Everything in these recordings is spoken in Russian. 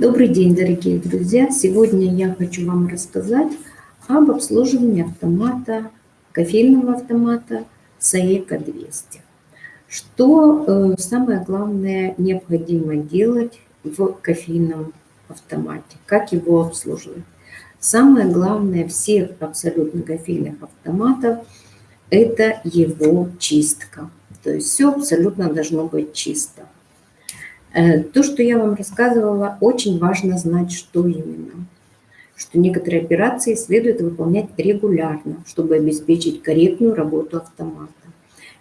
Добрый день, дорогие друзья! Сегодня я хочу вам рассказать об обслуживании автомата, кофейного автомата Saeco 200. Что э, самое главное необходимо делать в кофейном автомате, как его обслуживать. Самое главное всех абсолютно кофейных автоматов – это его чистка. То есть все абсолютно должно быть чисто. Э, то, что я вам рассказывала, очень важно знать, что именно. Что некоторые операции следует выполнять регулярно, чтобы обеспечить корректную работу автомата.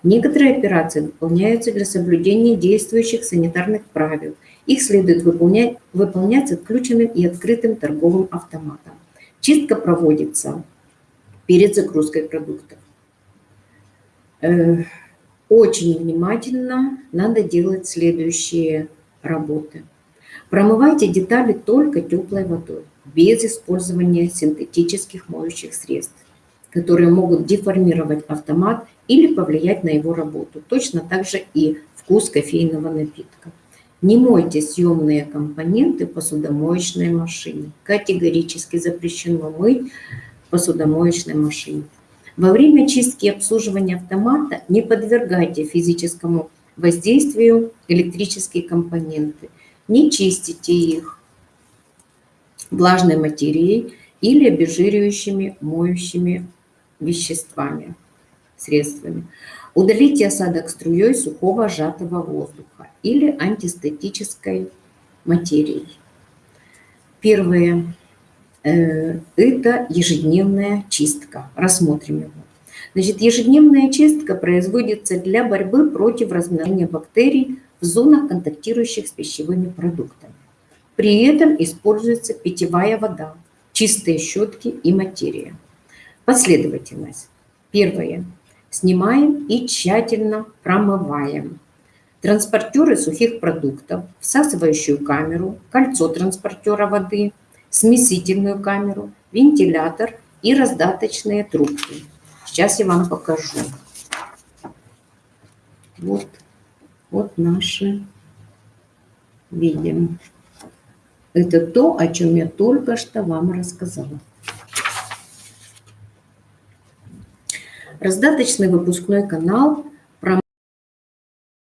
Некоторые операции выполняются для соблюдения действующих санитарных правил. Их следует выполнять, выполнять с отключенным и открытым торговым автоматом. Чистка проводится перед загрузкой продуктов. Э, очень внимательно надо делать следующие работы. Промывайте детали только теплой водой, без использования синтетических моющих средств, которые могут деформировать автомат или повлиять на его работу. Точно так же и вкус кофейного напитка. Не мойте съемные компоненты посудомоечной машине. Категорически запрещено мыть посудомоечной машине. Во время чистки и обслуживания автомата не подвергайте физическому воздействию электрические компоненты. Не чистите их влажной материей или обезжиривающими моющими веществами, средствами. Удалите осадок струей сухого сжатого воздуха или антистатической материей. Первое э, – это ежедневная чистка. Рассмотрим его. Значит, ежедневная чистка производится для борьбы против размножения бактерий в зонах, контактирующих с пищевыми продуктами. При этом используется питьевая вода, чистые щетки и материя. Последовательность. Первое. Снимаем и тщательно промываем. Транспортеры сухих продуктов, всасывающую камеру, кольцо транспортера воды, смесительную камеру, вентилятор и раздаточные трубки. Сейчас я вам покажу. Вот, вот наши видим. Это то, о чем я только что вам рассказала. Раздаточный выпускной канал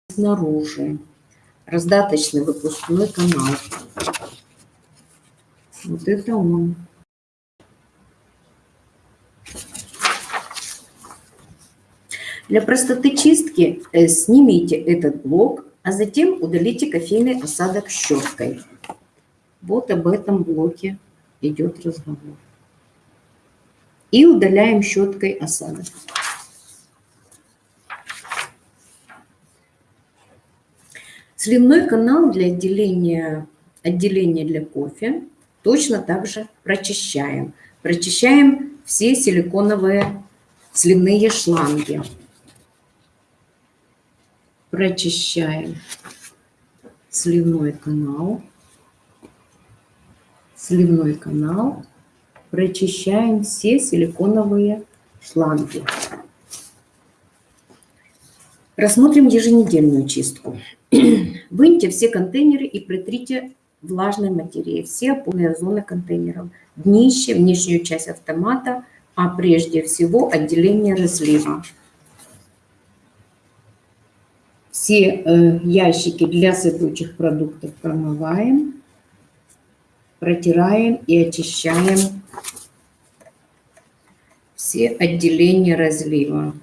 снаружи. Раздаточный выпускной канал. Вот это он. Для простоты чистки э, снимите этот блок, а затем удалите кофейный осадок щеткой. Вот об этом блоке идет разговор. И удаляем щеткой осадок. Сливной канал для отделения, отделения для кофе точно так же прочищаем. Прочищаем все силиконовые сливные шланги прочищаем сливной канал, сливной канал, прочищаем все силиконовые шланги. Рассмотрим еженедельную чистку. Выньте все контейнеры и притрите влажной материей все опорные зоны контейнеров, днище, внешнюю часть автомата, а прежде всего отделение разлива. Все э, ящики для сыпучих продуктов промываем, протираем и очищаем все отделения разлива.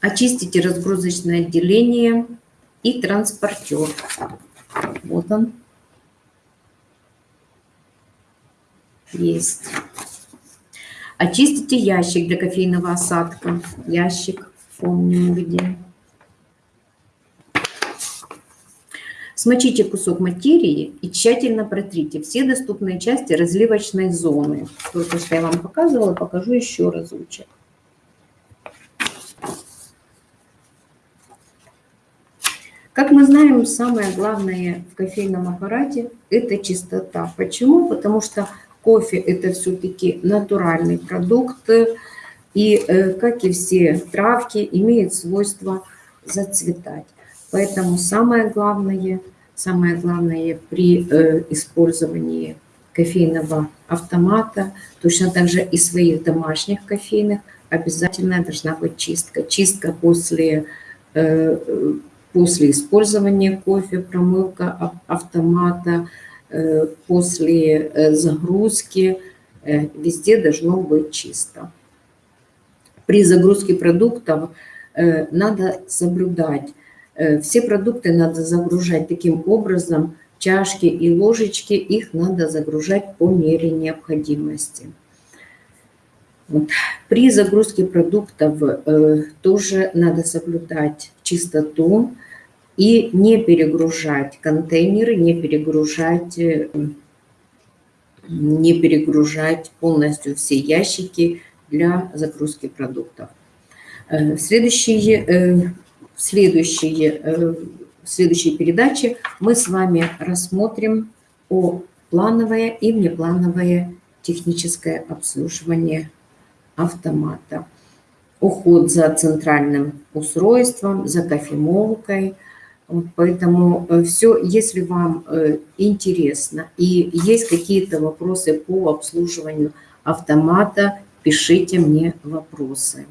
Очистите разгрузочное отделение и транспортер. Вот он. Есть. Очистите ящик для кофейного осадка. Ящик, помним где. Смочите кусок материи и тщательно протрите все доступные части разливочной зоны. Только что я вам показывала, покажу еще разочек. Как мы знаем, самое главное в кофейном аппарате – это чистота. Почему? Потому что Кофе – это все-таки натуральный продукт, и, э, как и все травки, имеет свойство зацветать. Поэтому самое главное, самое главное при э, использовании кофейного автомата, точно так же и своих домашних кофейных, обязательно должна быть чистка. Чистка после, э, после использования кофе, промывка автомата, э, после э, загрузки, везде должно быть чисто. При загрузке продуктов надо соблюдать, все продукты надо загружать таким образом, чашки и ложечки, их надо загружать по мере необходимости. Вот. При загрузке продуктов э, тоже надо соблюдать чистоту и не перегружать контейнеры, не перегружать, э, не перегружать полностью все ящики для загрузки продуктов. Э, следующие, э, следующие, в следующей передаче мы с вами рассмотрим о плановое и внеплановое техническое обслуживание автомата. Уход за центральным устройством, за кофемолкой. Поэтому э, все, если вам э, интересно и есть какие-то вопросы по обслуживанию автомата, пишите мне вопросы.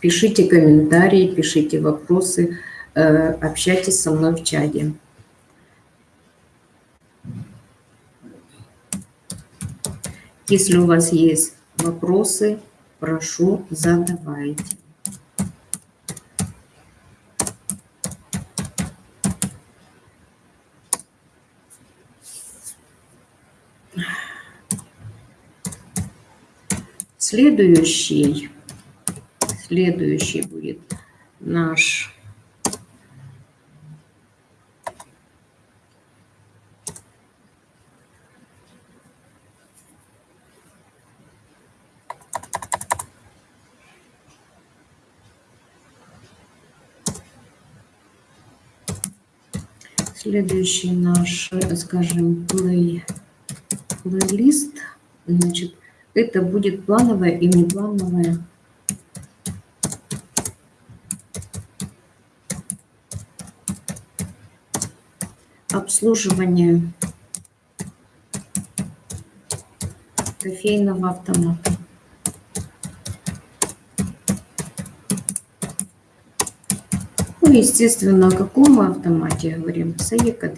Пишите комментарии, пишите вопросы, э, общайтесь со мной в чате. Если у вас есть вопросы, прошу, задавайте. Следующий, следующий будет наш Следующий наш, скажем, плей, плейлист, значит, это будет плановое и неплановое обслуживание кофейного автомата. Ну, естественно, о каком автомате говорим? Саека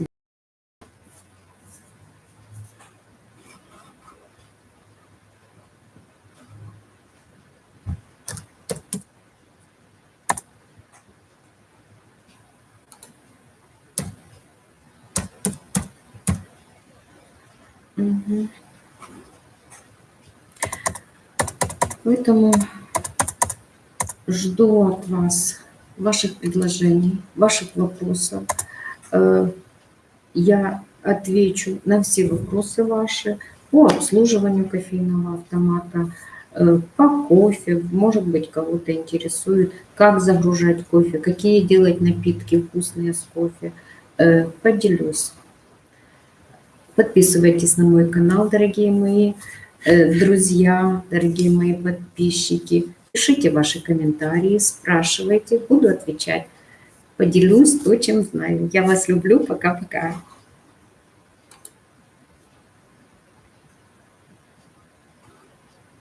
Угу. Поэтому жду от вас ваших предложений, ваших вопросов. Э, я отвечу на все вопросы ваши по обслуживанию кофейного автомата, э, по кофе, может быть, кого-то интересует, как загружать кофе, какие делать напитки вкусные с кофе. Э, поделюсь. Подписывайтесь на мой канал, дорогие мои друзья, дорогие мои подписчики. Пишите ваши комментарии, спрашивайте, буду отвечать. Поделюсь то, чем знаю. Я вас люблю. Пока-пока.